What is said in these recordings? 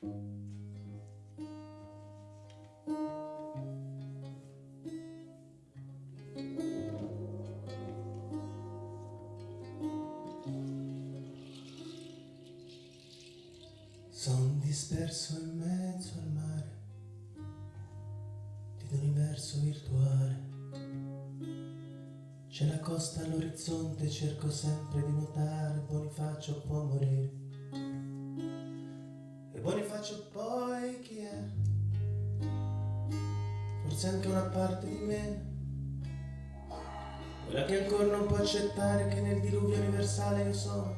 Son disperso in mezzo al mare di un universo virtuale. C'è la costa all'orizzonte, cerco sempre di nuotare, Bonifacio può morire. Bonifacio poi chi è? Forse anche una parte di me. Quella che ancora non può accettare che nel diluvio universale io sono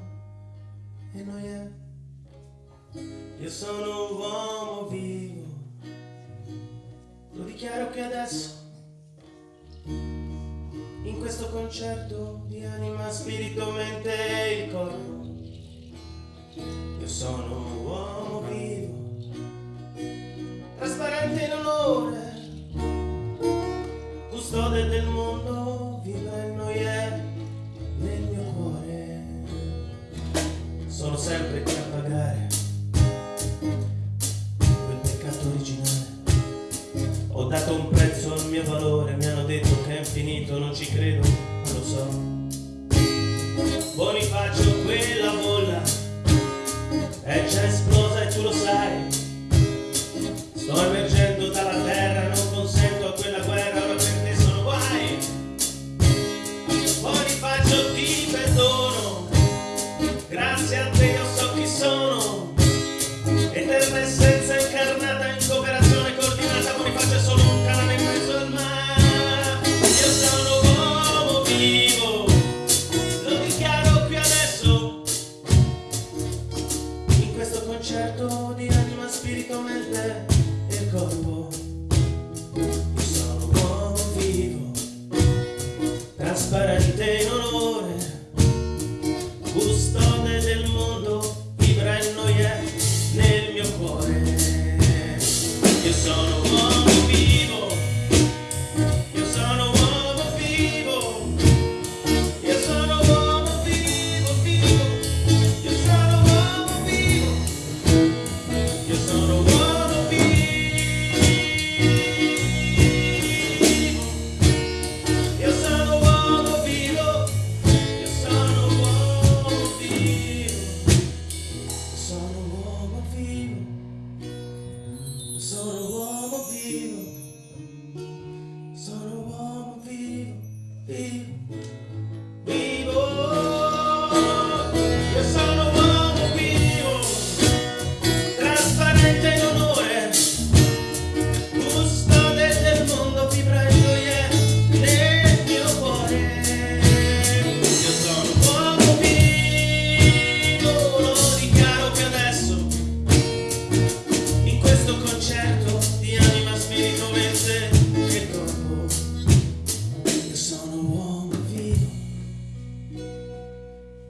e noi è. Io sono un uomo vivo, lo dichiaro che adesso, in questo concerto di anima, spirito, mente e il corpo, io sono un uomo custode del mondo, vibra in noi è nel mio cuore, sono sempre qui a pagare quel peccato originale. Ho dato un prezzo al mio valore, mi hanno detto che è infinito, non ci credo,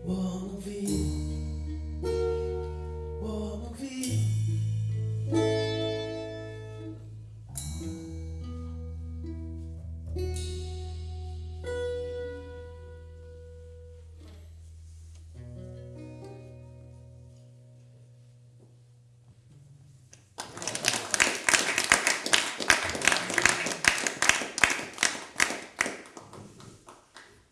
uomo vivo, uomo vivo,